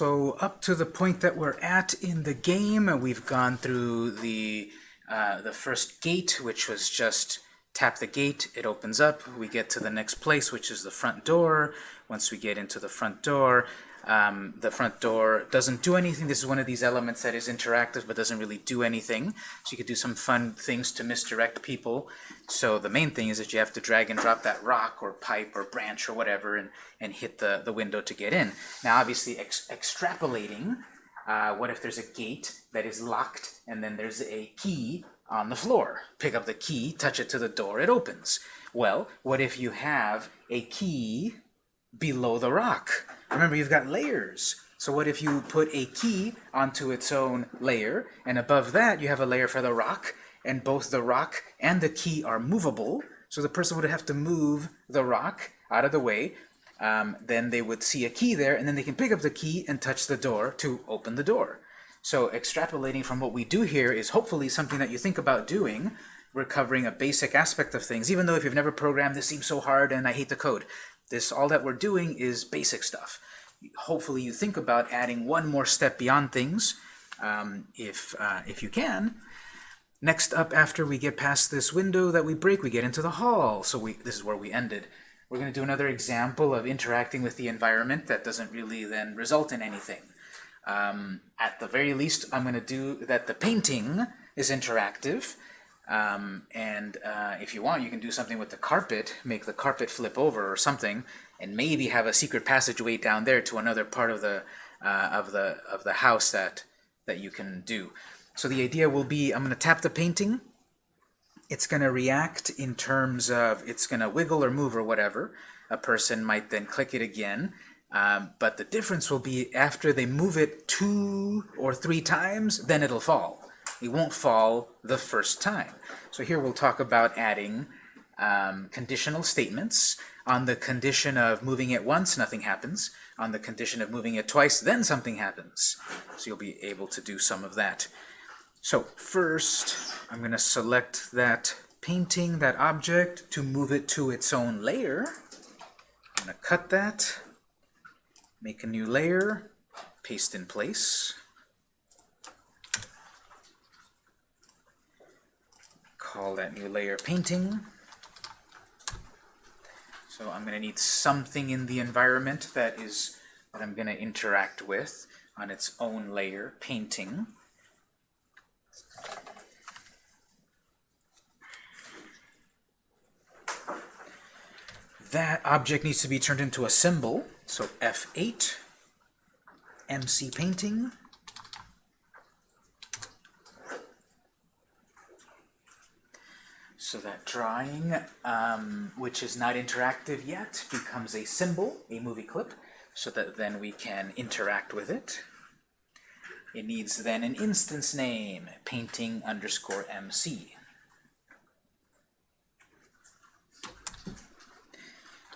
So up to the point that we're at in the game, we've gone through the, uh, the first gate, which was just tap the gate, it opens up, we get to the next place, which is the front door. Once we get into the front door, um, the front door doesn't do anything. This is one of these elements that is interactive but doesn't really do anything. So you could do some fun things to misdirect people. So the main thing is that you have to drag and drop that rock or pipe or branch or whatever and, and hit the, the window to get in. Now obviously ex extrapolating, uh, what if there's a gate that is locked and then there's a key on the floor? Pick up the key, touch it to the door, it opens. Well, what if you have a key below the rock? Remember, you've got layers. So what if you put a key onto its own layer, and above that you have a layer for the rock, and both the rock and the key are movable, so the person would have to move the rock out of the way, um, then they would see a key there, and then they can pick up the key and touch the door to open the door. So extrapolating from what we do here is hopefully something that you think about doing. We're covering a basic aspect of things, even though if you've never programmed, this seems so hard and I hate the code. This, all that we're doing is basic stuff. Hopefully you think about adding one more step beyond things, um, if, uh, if you can. Next up, after we get past this window that we break, we get into the hall. So we, this is where we ended. We're going to do another example of interacting with the environment that doesn't really then result in anything. Um, at the very least, I'm going to do that the painting is interactive. Um, and uh, if you want, you can do something with the carpet, make the carpet flip over or something, and maybe have a secret passageway down there to another part of the uh, of the of the house that that you can do. So the idea will be, I'm going to tap the painting. It's going to react in terms of it's going to wiggle or move or whatever. A person might then click it again. Um, but the difference will be after they move it two or three times, then it'll fall. It won't fall the first time. So here we'll talk about adding um, conditional statements. On the condition of moving it once, nothing happens. On the condition of moving it twice, then something happens. So you'll be able to do some of that. So first, I'm going to select that painting, that object, to move it to its own layer. I'm going to cut that, make a new layer, paste in place. Call that new layer painting. So I'm going to need something in the environment that is that I'm going to interact with on its own layer, painting. That object needs to be turned into a symbol, so F8, MC painting. So that drawing, um, which is not interactive yet, becomes a symbol, a movie clip, so that then we can interact with it. It needs then an instance name, painting underscore MC.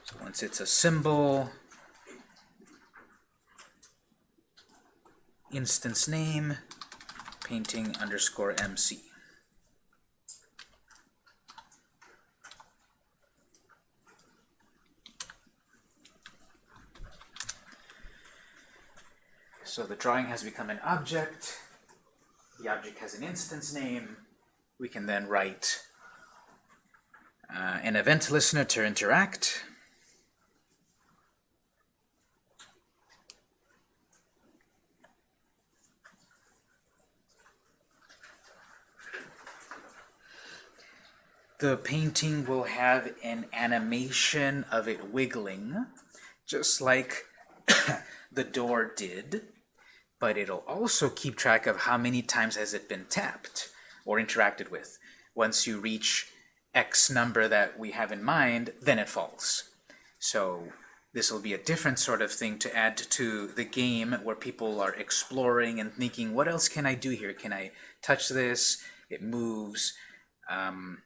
So once it's a symbol, instance name, painting underscore MC. So the drawing has become an object. The object has an instance name. We can then write uh, an event listener to interact. The painting will have an animation of it wiggling, just like the door did but it'll also keep track of how many times has it been tapped or interacted with. Once you reach X number that we have in mind, then it falls. So this will be a different sort of thing to add to the game where people are exploring and thinking, what else can I do here? Can I touch this? It moves. Um,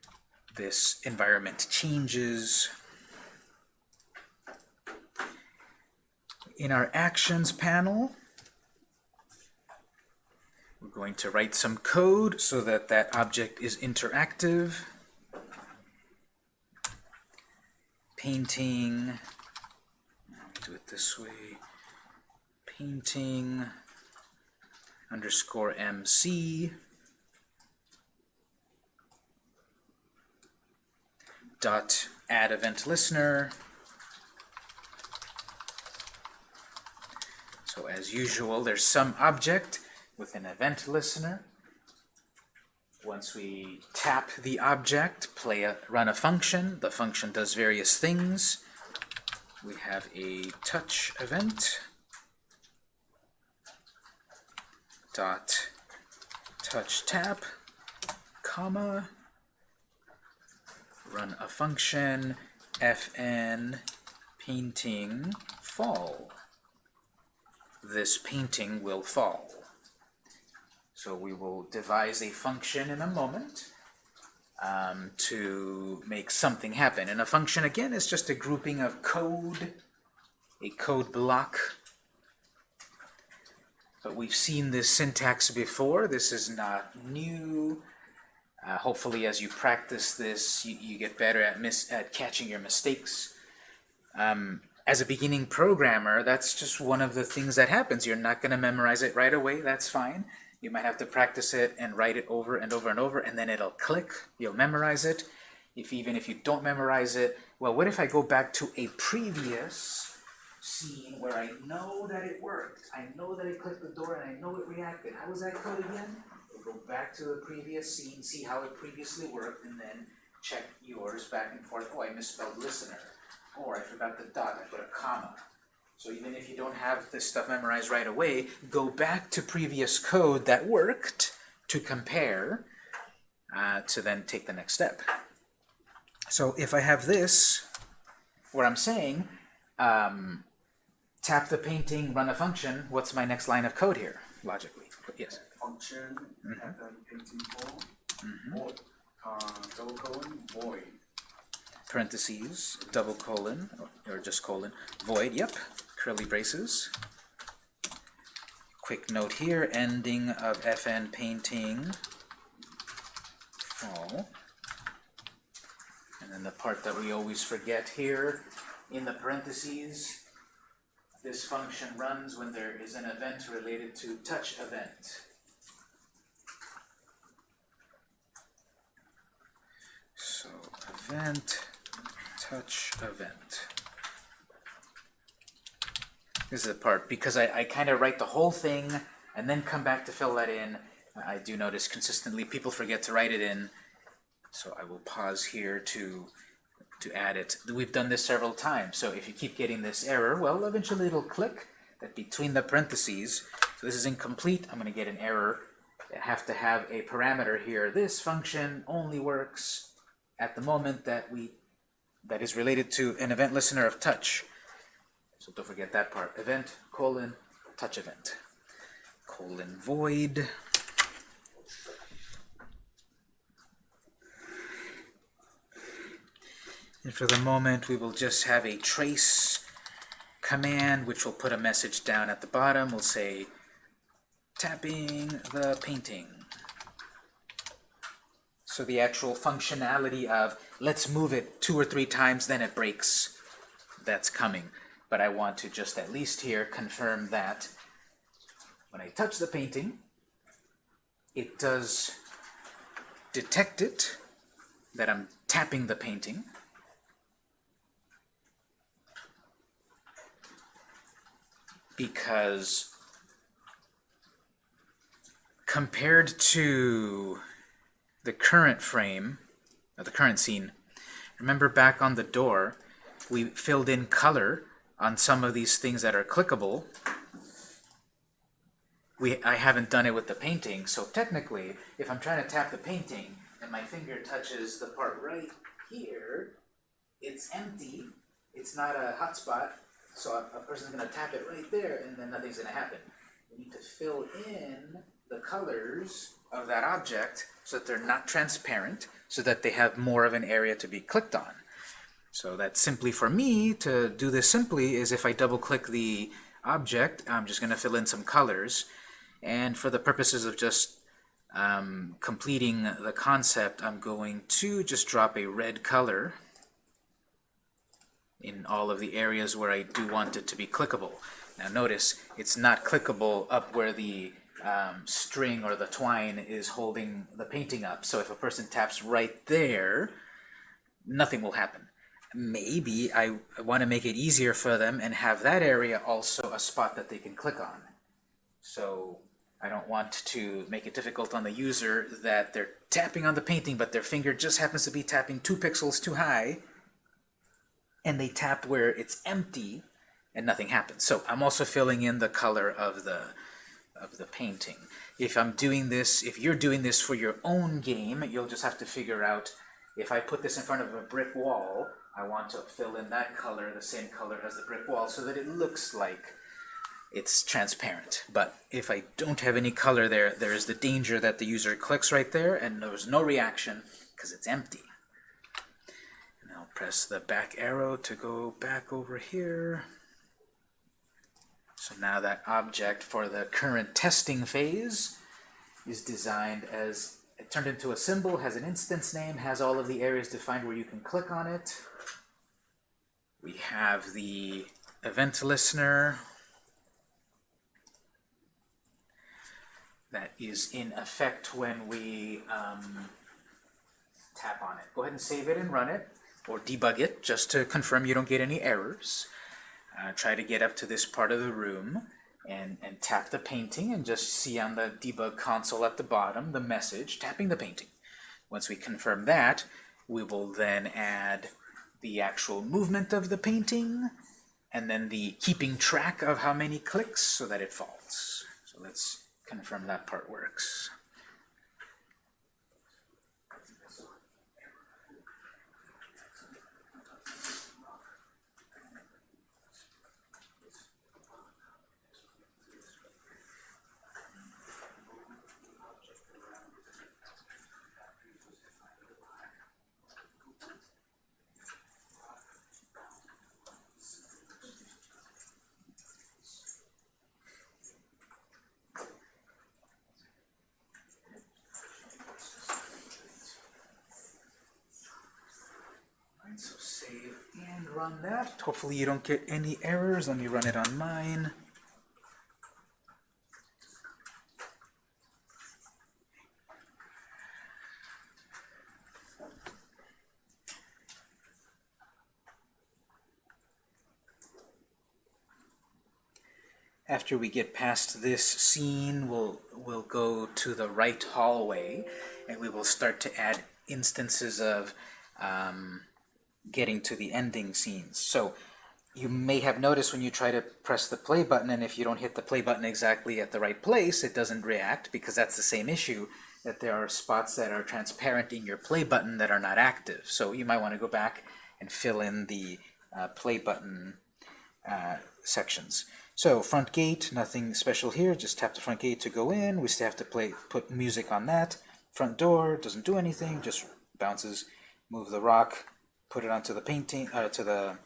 this environment changes. In our Actions panel, we're going to write some code so that that object is interactive. Painting, do it this way, painting underscore MC dot add event listener. So as usual, there's some object with an event listener. Once we tap the object, play a, run a function, the function does various things. We have a touch event dot touch tap comma run a function fn painting fall. This painting will fall. So we will devise a function in a moment um, to make something happen. And a function, again, is just a grouping of code, a code block. But we've seen this syntax before. This is not new. Uh, hopefully, as you practice this, you, you get better at, at catching your mistakes. Um, as a beginning programmer, that's just one of the things that happens. You're not going to memorize it right away. That's fine. You might have to practice it and write it over and over and over, and then it'll click. You'll memorize it. If even if you don't memorize it, well, what if I go back to a previous scene where I know that it worked? I know that it clicked the door and I know it reacted. How was that code again? We'll go back to the previous scene, see how it previously worked, and then check yours back and forth. Oh, I misspelled listener. Or I forgot the dot, I put a comma. So even if you don't have this stuff memorized right away, go back to previous code that worked to compare uh, to then take the next step. So if I have this, where I'm saying, um, tap the painting, run a function, what's my next line of code here, logically? Yes? function at the painting form, void, uh, double colon, void. Parentheses, double colon, or just colon, void, yep, curly braces. Quick note here, ending of fn painting fall. And then the part that we always forget here, in the parentheses, this function runs when there is an event related to touch event. So event, touch event. This is the part, because I, I kind of write the whole thing and then come back to fill that in. I do notice consistently people forget to write it in, so I will pause here to to add it. We've done this several times, so if you keep getting this error, well, eventually it'll click that between the parentheses, so this is incomplete, I'm going to get an error. I have to have a parameter here. This function only works at the moment that we that is related to an event listener of touch. So don't forget that part. Event, colon, touch event. Colon void. And for the moment, we will just have a trace command, which will put a message down at the bottom. We'll say, tapping the painting. So the actual functionality of, let's move it two or three times, then it breaks, that's coming. But I want to just at least here confirm that when I touch the painting, it does detect it, that I'm tapping the painting, because compared to the current frame, the current scene, remember back on the door, we filled in color on some of these things that are clickable. We, I haven't done it with the painting, so technically, if I'm trying to tap the painting and my finger touches the part right here, it's empty, it's not a hotspot, so a, a person's going to tap it right there, and then nothing's going to happen. We need to fill in the colors of that object so that they're not transparent, so that they have more of an area to be clicked on. So that's simply for me, to do this simply, is if I double-click the object, I'm just going to fill in some colors. And for the purposes of just um, completing the concept, I'm going to just drop a red color in all of the areas where I do want it to be clickable. Now notice, it's not clickable up where the um, string or the twine is holding the painting up. So if a person taps right there, nothing will happen. Maybe I, want to make it easier for them and have that area also a spot that they can click on. So I don't want to make it difficult on the user that they're tapping on the painting, but their finger just happens to be tapping two pixels too high, and they tap where it's empty, and nothing happens. So I'm also filling in the color of the of the painting. If I'm doing this, if you're doing this for your own game, you'll just have to figure out, if I put this in front of a brick wall, I want to fill in that color, the same color as the brick wall, so that it looks like it's transparent. But if I don't have any color there, there is the danger that the user clicks right there and there's no reaction because it's empty. And I'll press the back arrow to go back over here. So now that object for the current testing phase is designed as it turned into a symbol, has an instance name, has all of the areas defined where you can click on it. We have the event listener that is in effect when we um, tap on it. Go ahead and save it and run it, or debug it, just to confirm you don't get any errors. Uh, try to get up to this part of the room and, and tap the painting and just see on the debug console at the bottom the message tapping the painting. Once we confirm that, we will then add the actual movement of the painting and then the keeping track of how many clicks so that it falls. So let's confirm that part works. Alright, so save run that. Hopefully you don't get any errors. Let me run it on mine. After we get past this scene, we'll, we'll go to the right hallway, and we will start to add instances of um, getting to the ending scenes. So you may have noticed when you try to press the play button, and if you don't hit the play button exactly at the right place, it doesn't react, because that's the same issue, that there are spots that are transparent in your play button that are not active. So you might want to go back and fill in the uh, play button uh, sections. So front gate, nothing special here, just tap the front gate to go in. We still have to play, put music on that. Front door, doesn't do anything, just bounces. Move the rock, put it onto the painting, uh, to the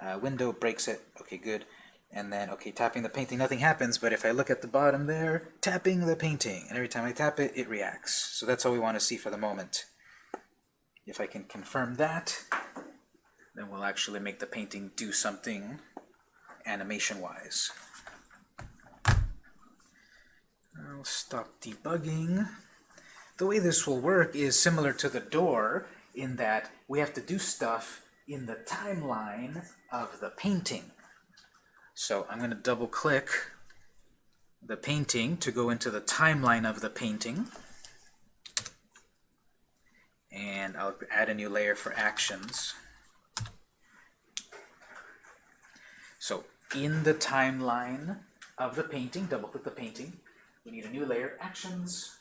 uh, window, breaks it. Okay, good. And then, okay, tapping the painting, nothing happens, but if I look at the bottom there, tapping the painting, and every time I tap it, it reacts. So that's all we want to see for the moment. If I can confirm that, then we'll actually make the painting do something animation-wise. I'll stop debugging. The way this will work is similar to the door in that we have to do stuff in the timeline of the painting. So I'm going to double click the painting to go into the timeline of the painting. And I'll add a new layer for actions. So in the timeline of the painting, double click the painting, we need a new layer, actions,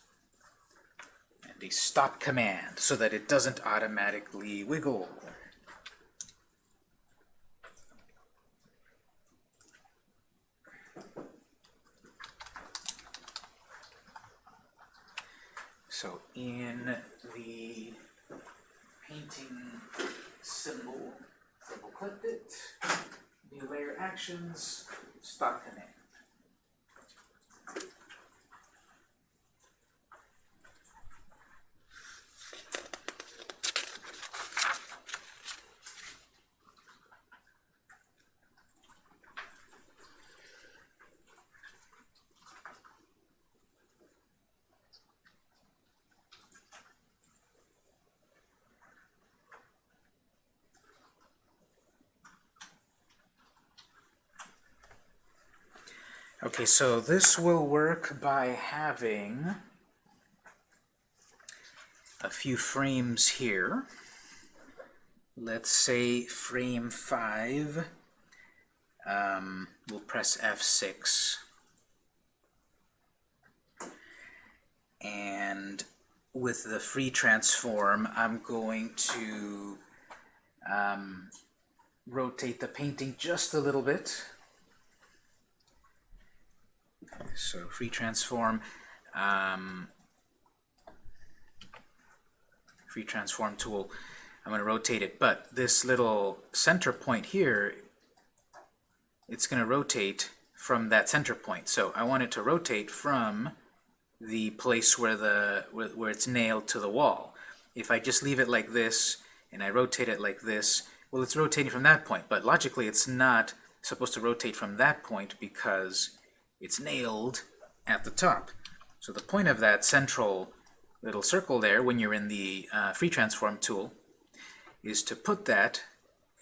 a stop command so that it doesn't automatically wiggle. So in the painting symbol, double clicked it, new layer actions, stop command. Okay, so this will work by having a few frames here. Let's say frame 5, um, we'll press F6. And with the free transform, I'm going to um, rotate the painting just a little bit. So free transform, um, free transform tool, I'm going to rotate it, but this little center point here, it's going to rotate from that center point. So I want it to rotate from the place where the where, where it's nailed to the wall. If I just leave it like this and I rotate it like this, well, it's rotating from that point, but logically it's not supposed to rotate from that point because it's nailed at the top. So the point of that central little circle there when you're in the uh, free transform tool is to put that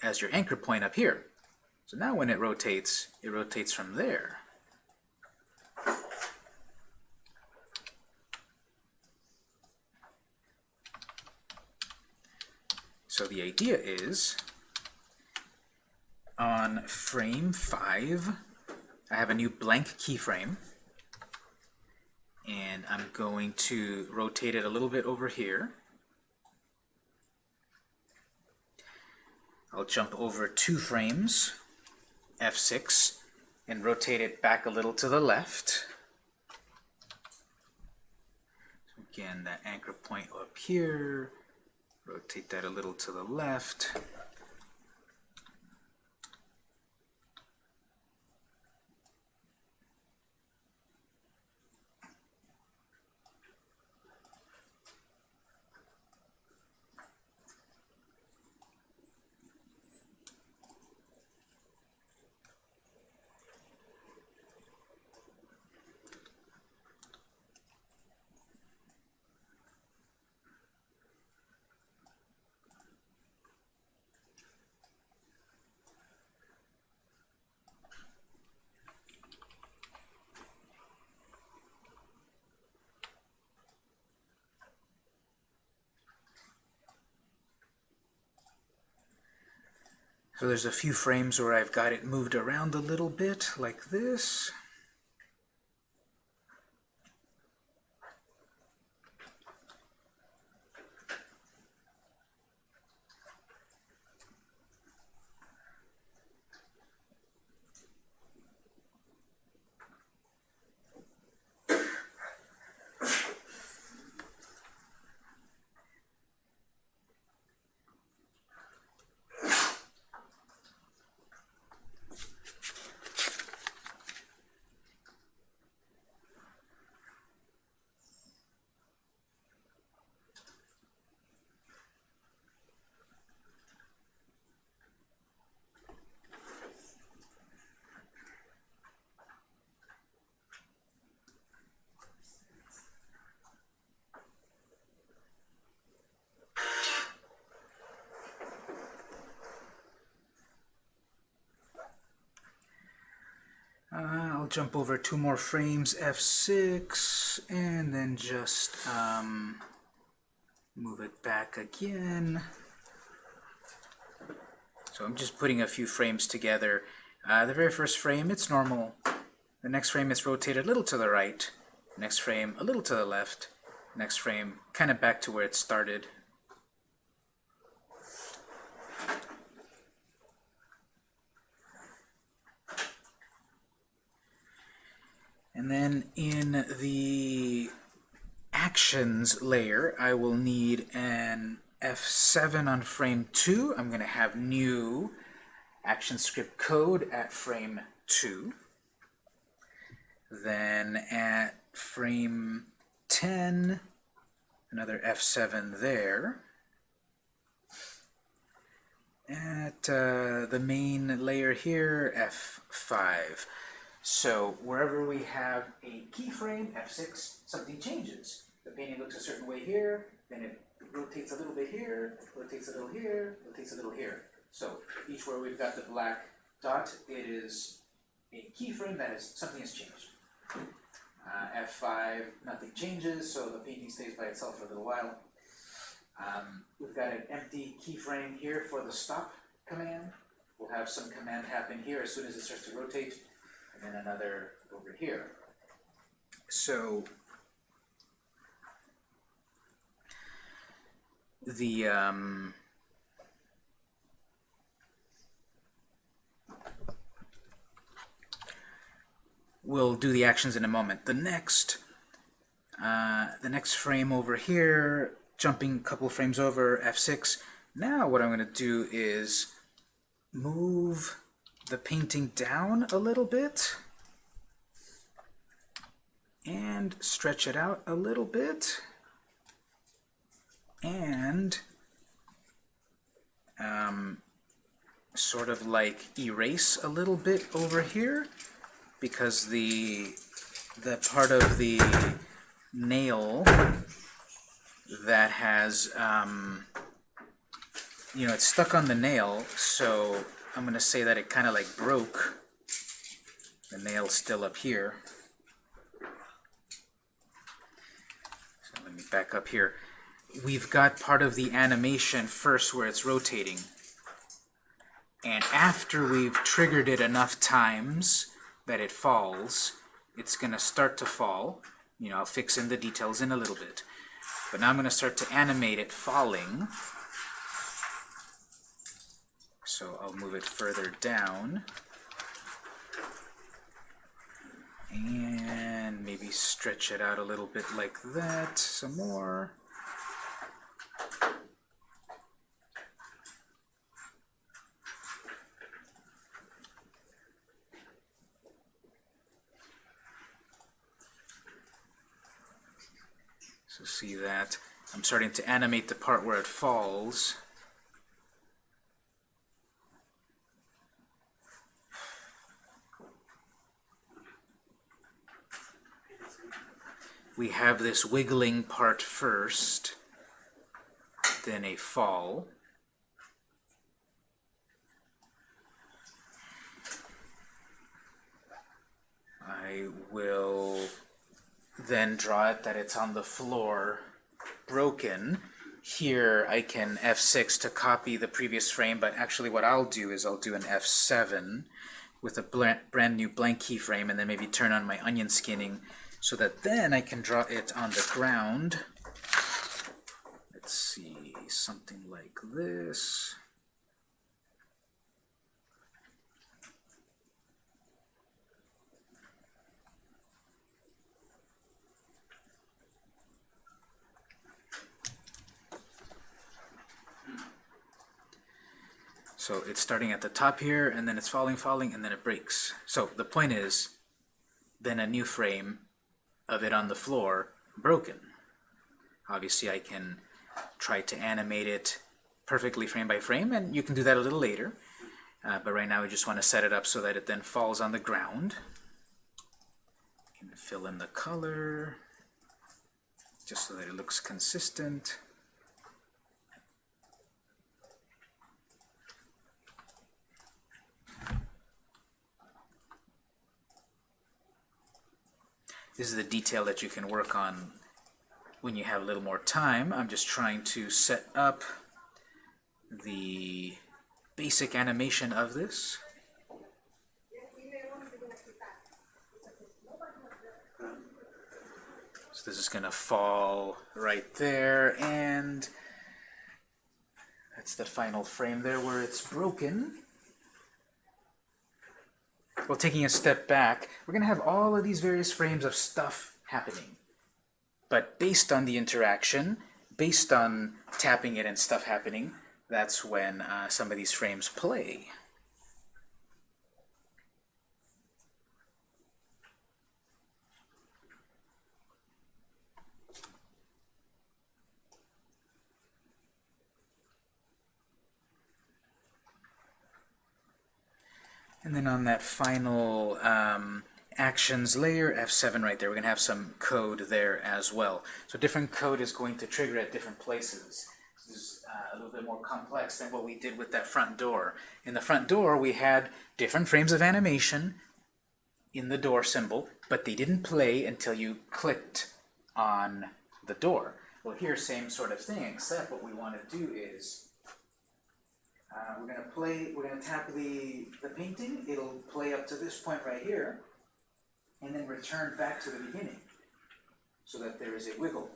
as your anchor point up here. So now when it rotates, it rotates from there. So the idea is, on frame 5, I have a new blank keyframe, and I'm going to rotate it a little bit over here. I'll jump over two frames, F6, and rotate it back a little to the left. So again, that anchor point up here, rotate that a little to the left. So there's a few frames where I've got it moved around a little bit, like this. Uh, I'll jump over two more frames, F6, and then just um, move it back again. So I'm just putting a few frames together. Uh, the very first frame, it's normal. The next frame is rotated a little to the right. Next frame, a little to the left. Next frame, kind of back to where it started. And then in the actions layer, I will need an F7 on frame 2. I'm going to have new action script code at frame 2. Then at frame 10, another F7 there. At uh, the main layer here, F5. So wherever we have a keyframe, F6, something changes. The painting looks a certain way here, then it rotates a little bit here, rotates a little here, rotates a little here. So each where we've got the black dot, it is a keyframe that is, something has changed. Uh, F5, nothing changes, so the painting stays by itself for a little while. Um, we've got an empty keyframe here for the stop command. We'll have some command happen here as soon as it starts to rotate, and then another over here. So the um, we'll do the actions in a moment. The next uh, the next frame over here, jumping a couple frames over, F6. Now what I'm going to do is move the painting down a little bit and stretch it out a little bit. And um, sort of like erase a little bit over here because the the part of the nail that has um, you know it's stuck on the nail so I'm gonna say that it kind of like broke. The nail's still up here. So let me back up here. We've got part of the animation first where it's rotating. And after we've triggered it enough times that it falls it's gonna start to fall. You know, I'll fix in the details in a little bit. But now I'm going to start to animate it falling. So I'll move it further down. And maybe stretch it out a little bit like that. Some more. So see that I'm starting to animate the part where it falls. We have this wiggling part first, then a fall. I will then draw it that it's on the floor broken. Here I can F6 to copy the previous frame, but actually what I'll do is I'll do an F7 with a brand new blank keyframe and then maybe turn on my onion skinning so that then I can draw it on the ground. Let's see, something like this. So it's starting at the top here, and then it's falling, falling, and then it breaks. So the point is, then a new frame of it on the floor broken. Obviously, I can try to animate it perfectly frame by frame, and you can do that a little later. Uh, but right now, we just want to set it up so that it then falls on the ground. Can fill in the color, just so that it looks consistent. This is the detail that you can work on when you have a little more time. I'm just trying to set up the basic animation of this. So this is going to fall right there, and that's the final frame there where it's broken. Well, taking a step back, we're going to have all of these various frames of stuff happening. But based on the interaction, based on tapping it and stuff happening, that's when uh, some of these frames play. And then on that final um, actions layer, F7 right there, we're going to have some code there as well. So different code is going to trigger at different places. This is uh, a little bit more complex than what we did with that front door. In the front door, we had different frames of animation, in the door symbol, but they didn't play until you clicked on the door. Well, here, same sort of thing, except what we want to do is, uh, we're gonna play, we're gonna tap the, the painting, it'll play up to this point right here, and then return back to the beginning, so that there is a wiggle.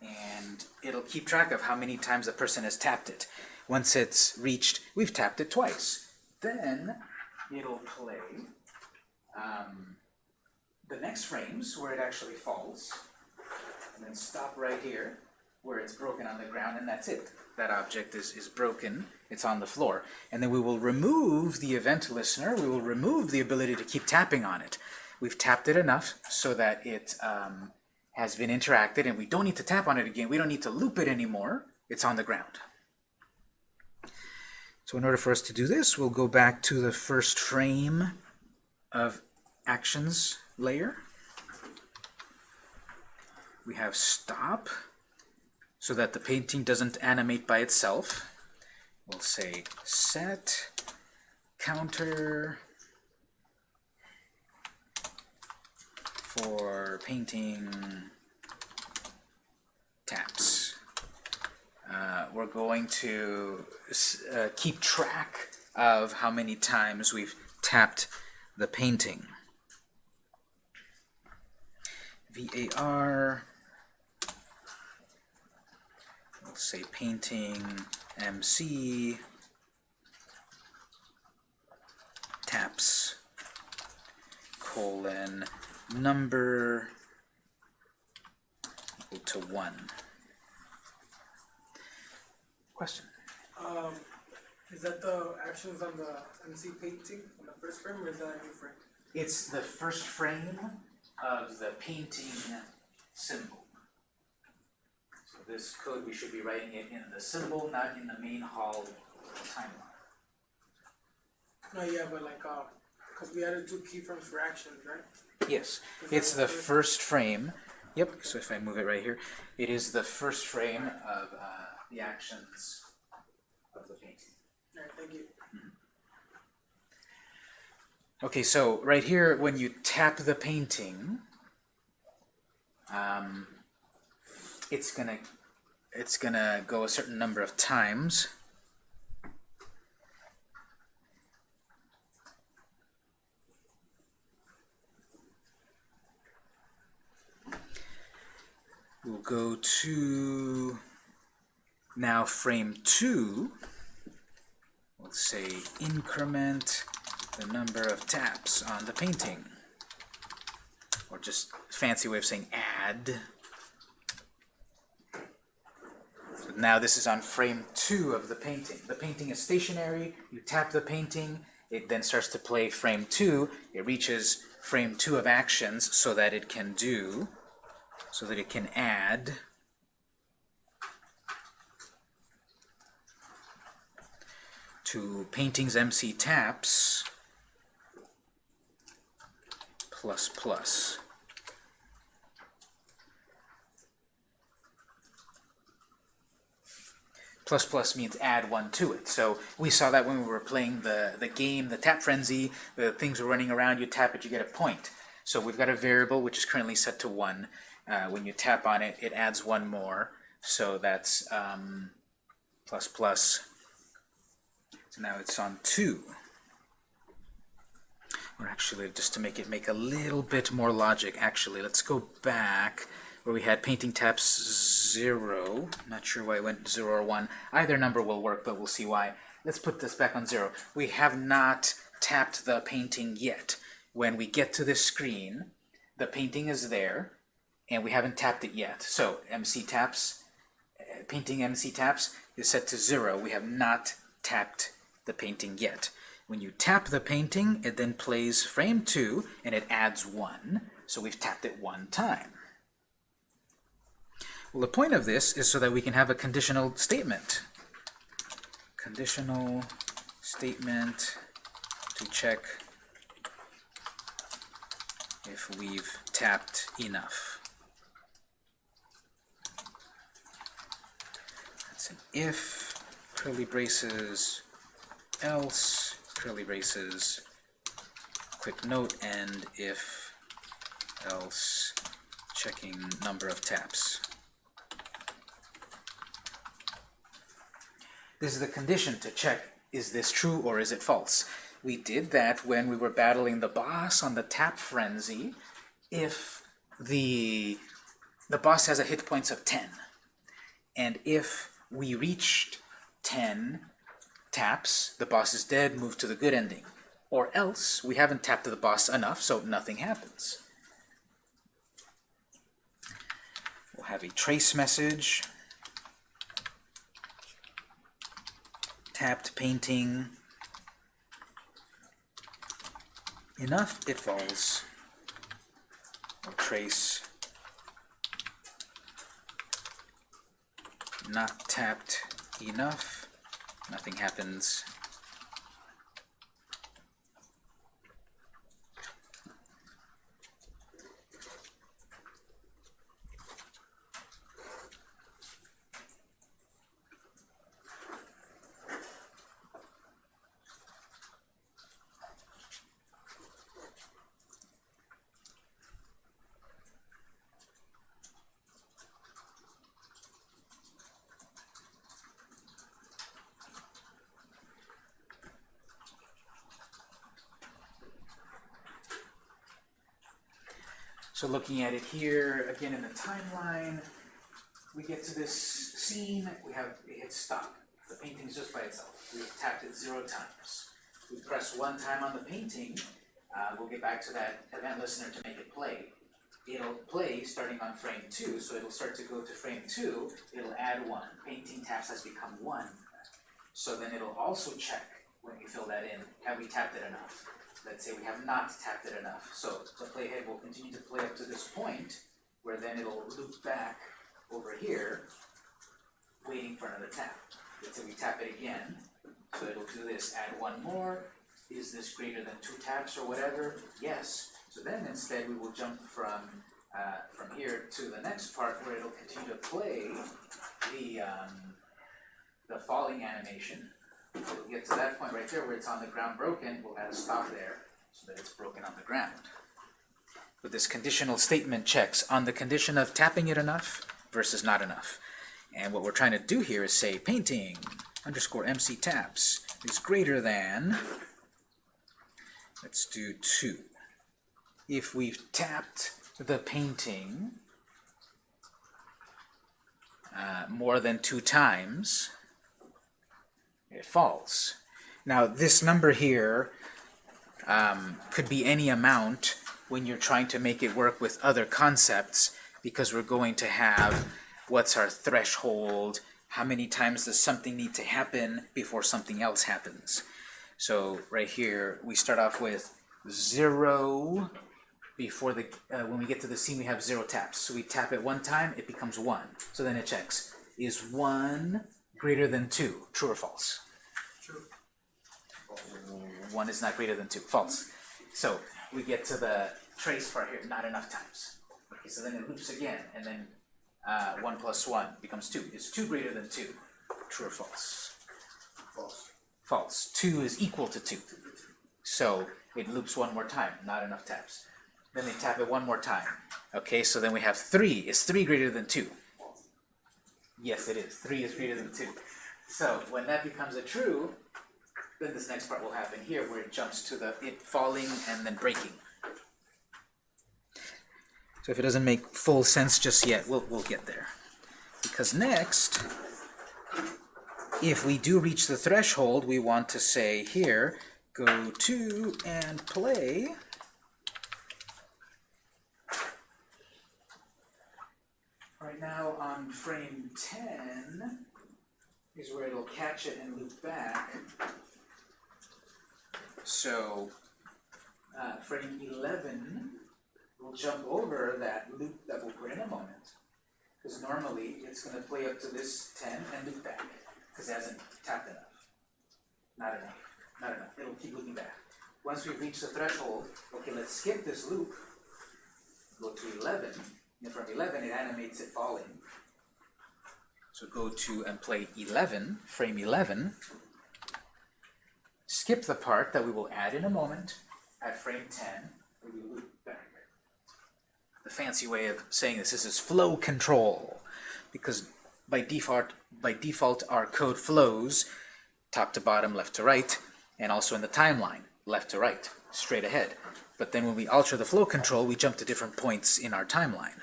And it'll keep track of how many times the person has tapped it. Once it's reached, we've tapped it twice. Then it'll play um, the next frames where it actually falls, and then stop right here where it's broken on the ground, and that's it. That object is, is broken, it's on the floor. And then we will remove the event listener, we will remove the ability to keep tapping on it. We've tapped it enough so that it um, has been interacted, and we don't need to tap on it again, we don't need to loop it anymore, it's on the ground. So in order for us to do this, we'll go back to the first frame of actions layer. We have stop, so that the painting doesn't animate by itself. We'll say set counter for painting taps. Uh, we're going to uh, keep track of how many times we've tapped the painting. VAR, let's say painting MC taps colon number equal to one. Question? Um, is that the actions on the MC painting on the first frame, or is that a new frame? It's the first frame of the painting symbol. This code, we should be writing it in the symbol, not in the main hall timeline. No, yeah, but like, uh, cause we added two keyframes for actions, right? Yes, it's the first frame. Yep, so if I move it right here, it is the first frame of uh, the actions of the painting. Alright, thank you. Okay, so right here, when you tap the painting, um, it's gonna it's gonna go a certain number of times. We'll go to now frame two. Let's say increment the number of taps on the painting. Or just fancy way of saying add. So now this is on frame two of the painting. The painting is stationary, you tap the painting, it then starts to play frame two, it reaches frame two of actions so that it can do, so that it can add. To paintings MC taps. Plus plus. Plus plus means add one to it. So we saw that when we were playing the, the game, the tap frenzy, the things were running around, you tap it, you get a point. So we've got a variable which is currently set to one. Uh, when you tap on it, it adds one more. So that's um, plus plus. So now it's on two. Or actually, just to make it make a little bit more logic, actually, let's go back where we had painting taps 0. Not sure why it went 0 or 1. Either number will work, but we'll see why. Let's put this back on 0. We have not tapped the painting yet. When we get to this screen, the painting is there, and we haven't tapped it yet. So MC taps, uh, painting MC taps is set to 0. We have not tapped the painting yet. When you tap the painting, it then plays frame 2, and it adds 1. So we've tapped it one time. Well, the point of this is so that we can have a conditional statement. Conditional statement to check if we've tapped enough. That's an if, curly braces, else, curly braces, quick note, and if else checking number of taps. This is the condition to check, is this true or is it false? We did that when we were battling the boss on the tap frenzy. If the, the boss has a hit points of 10, and if we reached 10 taps, the boss is dead, move to the good ending. Or else, we haven't tapped the boss enough, so nothing happens. We'll have a trace message. Tapped painting. Enough, it falls. Or trace. Not tapped enough. Nothing happens. So looking at it here, again in the timeline, we get to this scene, we have, it hits stop. The painting is just by itself. We've tapped it zero times. We press one time on the painting, uh, we'll get back to that event listener to make it play. It'll play starting on frame two, so it'll start to go to frame two, it'll add one. Painting taps has become one. So then it'll also check when we fill that in, have we tapped it enough? Let's say we have not tapped it enough. So the playhead will continue to play up to this point, where then it'll loop back over here, waiting for another tap. Let's say we tap it again, so it'll do this, add one more, is this greater than two taps or whatever? Yes. So then instead we will jump from, uh, from here to the next part where it'll continue to play the, um, the falling animation. We'll get to that point right there where it's on the ground broken, we'll add a stop there so that it's broken on the ground. But this conditional statement checks on the condition of tapping it enough versus not enough. And what we're trying to do here is say painting underscore MC taps is greater than, let's do 2. If we've tapped the painting uh, more than two times, it falls. Now this number here um, could be any amount when you're trying to make it work with other concepts because we're going to have what's our threshold, how many times does something need to happen before something else happens. So right here we start off with zero before the uh, when we get to the scene we have zero taps. So we tap it one time, it becomes one. So then it checks is one greater than two, true or false? True. One is not greater than two, false. So we get to the trace part here, not enough times. Okay, so then it loops again, and then uh, one plus one becomes two. Is two greater than two? True or false? False. False. Two is equal to two. So it loops one more time, not enough taps. Then they tap it one more time. Okay, so then we have three. Is three greater than two? Yes, it is. Three is greater than two. So when that becomes a true, then this next part will happen here where it jumps to the it falling and then breaking. So if it doesn't make full sense just yet, we'll, we'll get there. Because next, if we do reach the threshold, we want to say here, go to and play. Now on frame 10 is where it'll catch it and loop back. So uh, frame 11 will jump over that loop that we'll put in a moment. Because normally it's going to play up to this 10 and loop back because it hasn't tapped enough. Not enough. Not enough. It'll keep looping back. Once we reach the threshold, okay, let's skip this loop. Go to 11. From 11, it animates it falling. So go to and play 11, frame 11. Skip the part that we will add in a moment. at frame 10, we loop back. The fancy way of saying this, this is flow control, because by default, by default our code flows top to bottom, left to right, and also in the timeline, left to right, straight ahead. But then when we alter the flow control, we jump to different points in our timeline.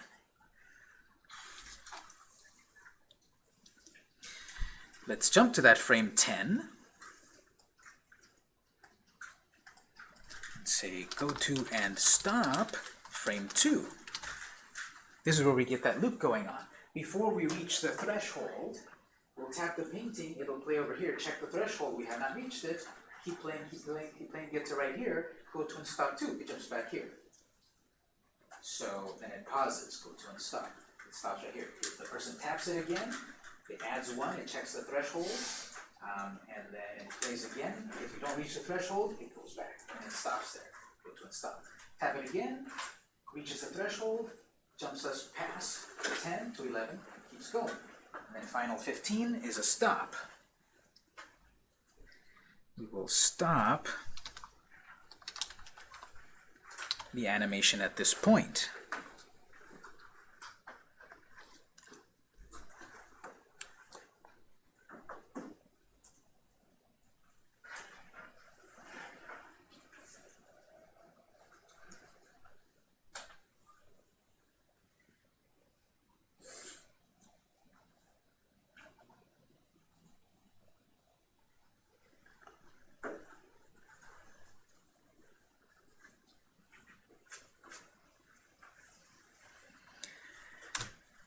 Let's jump to that frame 10. And say go to and stop frame 2. This is where we get that loop going on. Before we reach the threshold, we'll tap the painting, it'll play over here, check the threshold, we have not reached it, keep playing, keep playing, keep playing, get to right here, go to stop 2, it jumps back here. So then it pauses, go to stop, it stops right here. If the person taps it again, it adds one, it checks the threshold, um, and then it plays again. If you don't reach the threshold, it goes back and it stops there. Go to stop. Tap it again, reaches the threshold, jumps us past 10 to 11, keeps going. And then final 15 is a stop. We will stop the animation at this point.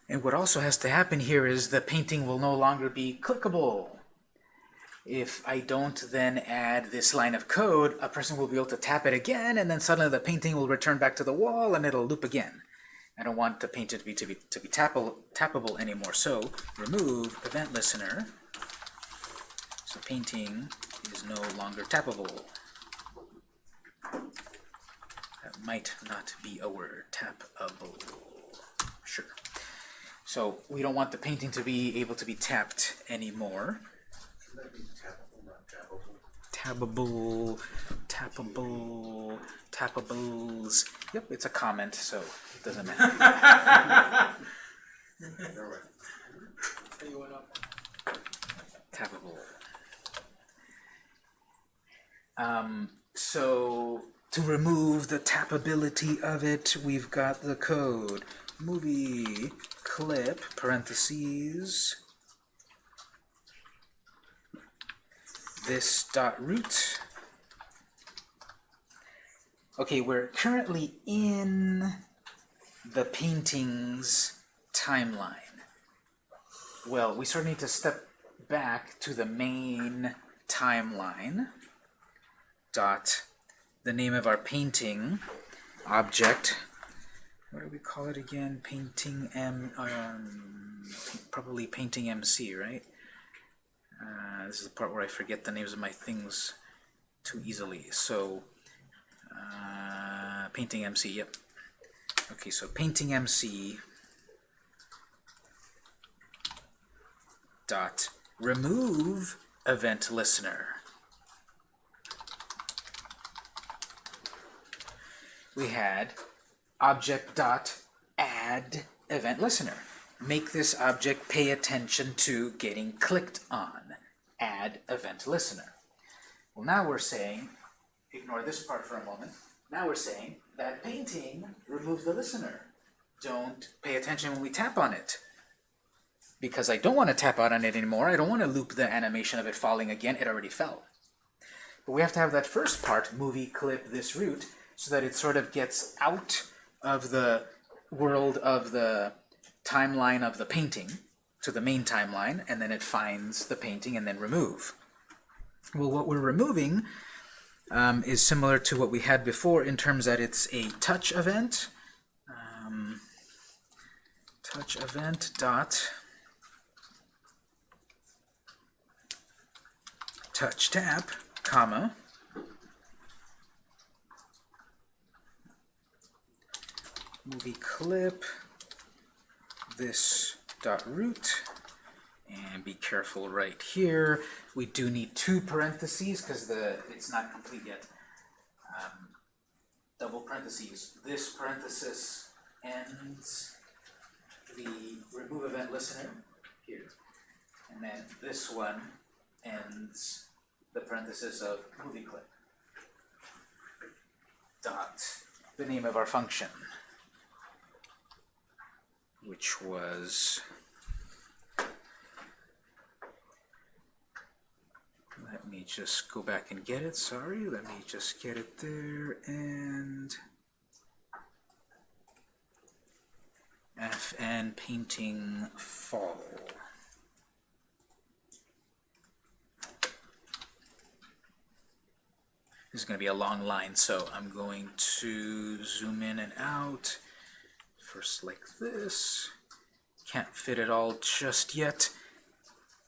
And what also has to happen here is the painting will no longer be clickable. If I don't then add this line of code, a person will be able to tap it again, and then suddenly the painting will return back to the wall, and it'll loop again. I don't want the painting to be to be to be tappable, tappable anymore. So remove event listener. So painting is no longer tappable. That might not be a word. Tappable. Sure. So we don't want the painting to be able to be tapped anymore. Tappable, tappable, tappables. Yep, it's a comment, so it doesn't matter. Tappable. Um, so to remove the tappability of it, we've got the code movie clip parentheses this dot root. Okay, we're currently in the painting's timeline. Well, we sort of need to step back to the main timeline. Dot the name of our painting object. What do we call it again? Painting M. Um, probably painting MC, right? Uh, this is the part where I forget the names of my things too easily. So, uh, painting MC. Yep. Okay, so painting MC dot remove event listener. We had object dot add event listener. Make this object pay attention to getting clicked on. Add event listener. Well, now we're saying, ignore this part for a moment. Now we're saying that painting remove the listener. Don't pay attention when we tap on it because I don't want to tap out on it anymore. I don't want to loop the animation of it falling again. It already fell. But we have to have that first part, movie clip this root, so that it sort of gets out of the world of the timeline of the painting to the main timeline, and then it finds the painting and then remove. Well, what we're removing um, is similar to what we had before in terms that it's a touch event. Um, touch event dot touch tap, comma, movie clip, this dot root, and be careful right here. We do need two parentheses because the it's not complete yet. Um, double parentheses. This parenthesis ends the remove event listener here. And then this one ends the parenthesis of movie clip. Dot the name of our function, which was let me just go back and get it. Sorry, let me just get it there and FN painting fall. This is going to be a long line, so I'm going to zoom in and out. First like this. Can't fit it all just yet.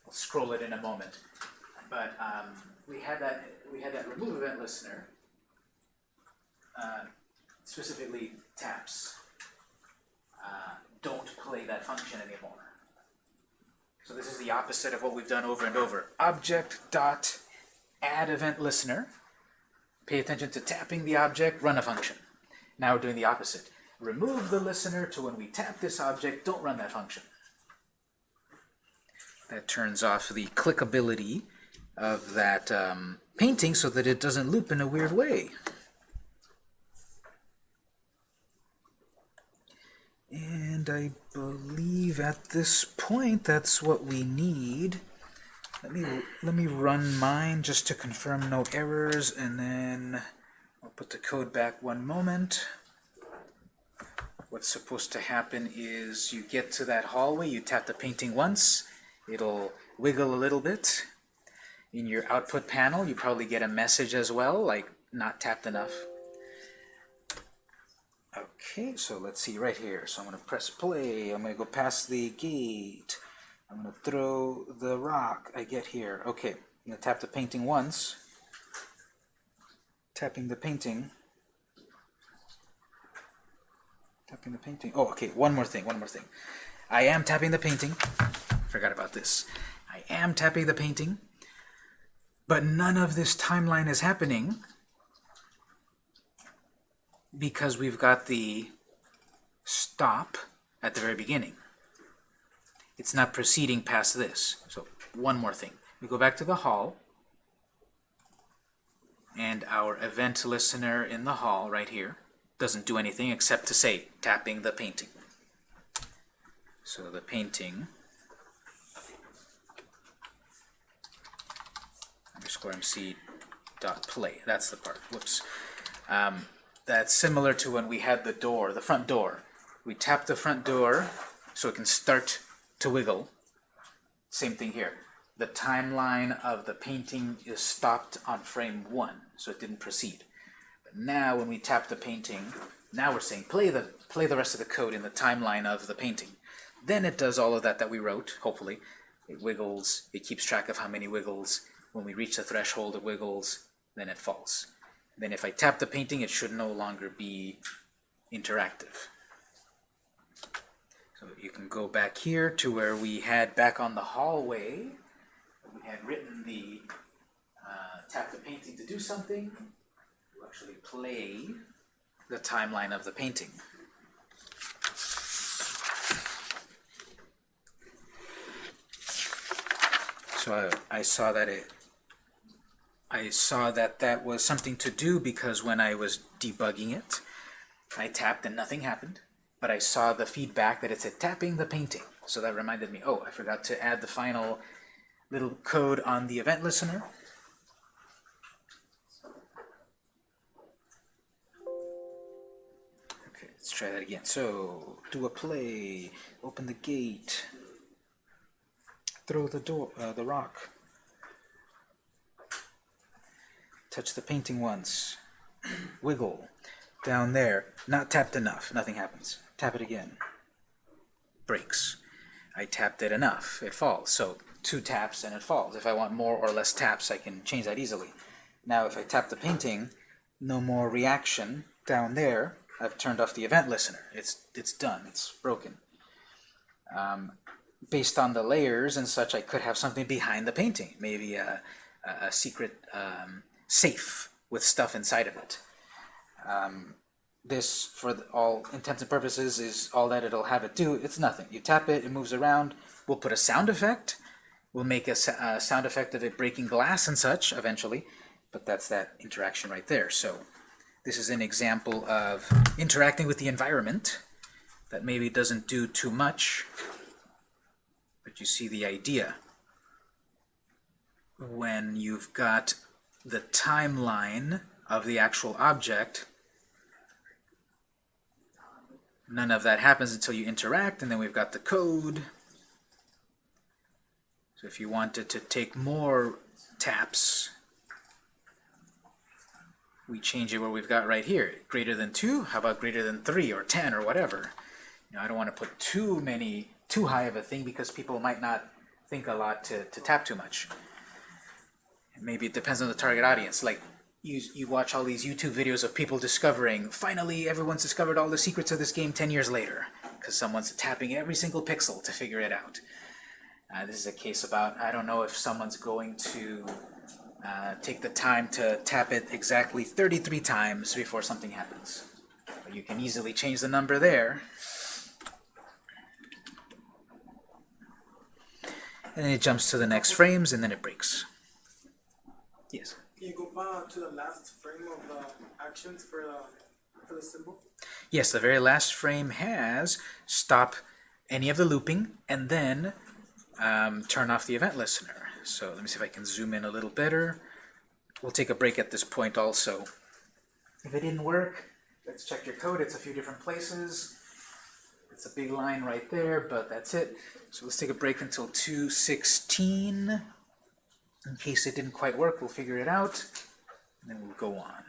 I'll scroll it in a moment. But um, we had that we had that remove event listener, uh, specifically taps. Uh, don't play that function anymore. So this is the opposite of what we've done over and over. Object dot add event listener. Pay attention to tapping the object, run a function. Now we're doing the opposite. Remove the listener to when we tap this object, don't run that function. That turns off the clickability of that um, painting so that it doesn't loop in a weird way. And I believe at this point that's what we need. Let me let me run mine just to confirm no errors, and then I'll put the code back one moment. What's supposed to happen is you get to that hallway, you tap the painting once, it'll wiggle a little bit. In your output panel, you probably get a message as well, like not tapped enough. Okay, so let's see right here. So I'm going to press play. I'm going to go past the gate. I'm going to throw the rock I get here. Okay, I'm going to tap the painting once. Tapping the painting. Tapping the painting. Oh, okay, one more thing, one more thing. I am tapping the painting. Forgot about this. I am tapping the painting. But none of this timeline is happening because we've got the stop at the very beginning. It's not proceeding past this. So one more thing. We go back to the hall, and our event listener in the hall right here doesn't do anything except to say tapping the painting. So the painting underscore mc dot play. That's the part. Whoops. Um, that's similar to when we had the door, the front door. We tap the front door so it can start to wiggle. Same thing here. The timeline of the painting is stopped on frame one, so it didn't proceed. Now when we tap the painting, now we're saying play the play the rest of the code in the timeline of the painting. Then it does all of that that we wrote, hopefully. It wiggles, it keeps track of how many wiggles. When we reach the threshold, it wiggles, then it falls. Then if I tap the painting, it should no longer be interactive. So you can go back here to where we had back on the hallway, we had written the uh, tap the painting to do something, actually play the timeline of the painting. So I, I saw that it I saw that that was something to do because when I was debugging it, I tapped and nothing happened, but I saw the feedback that it said tapping the painting. So that reminded me, oh, I forgot to add the final little code on the event listener. Let's try that again. So, do a play, open the gate, throw the door, uh, the rock. Touch the painting once. Wiggle. Down there. Not tapped enough. Nothing happens. Tap it again. Breaks. I tapped it enough. It falls. So two taps and it falls. If I want more or less taps, I can change that easily. Now if I tap the painting, no more reaction down there. I've turned off the event listener. It's, it's done. It's broken. Um, based on the layers and such, I could have something behind the painting. Maybe a, a secret um, safe with stuff inside of it. Um, this, for the- all intents and purposes, is all that it'll have it do. It's nothing. You tap it, it moves around. We'll put a sound effect. We'll make a, a sound effect of it breaking glass and such eventually, but that's that interaction right there. So this is an example of interacting with the environment that maybe doesn't do too much, but you see the idea. When you've got the timeline of the actual object, none of that happens until you interact, and then we've got the code. So if you wanted to take more taps, we change it where we've got right here. Greater than 2? How about greater than 3 or 10 or whatever? You know, I don't want to put too many, too high of a thing because people might not think a lot to, to tap too much. Maybe it depends on the target audience. Like, you, you watch all these YouTube videos of people discovering, finally everyone's discovered all the secrets of this game 10 years later, because someone's tapping every single pixel to figure it out. Uh, this is a case about, I don't know if someone's going to uh, take the time to tap it exactly 33 times before something happens. But you can easily change the number there. And then it jumps to the next frames, and then it breaks. Yes? Can you go back to the last frame of the actions for the, for the symbol? Yes, the very last frame has stop any of the looping, and then um, turn off the event listener. So let me see if I can zoom in a little better. We'll take a break at this point also. If it didn't work, let's check your code. It's a few different places. It's a big line right there, but that's it. So let's take a break until 2.16. In case it didn't quite work, we'll figure it out, and then we'll go on.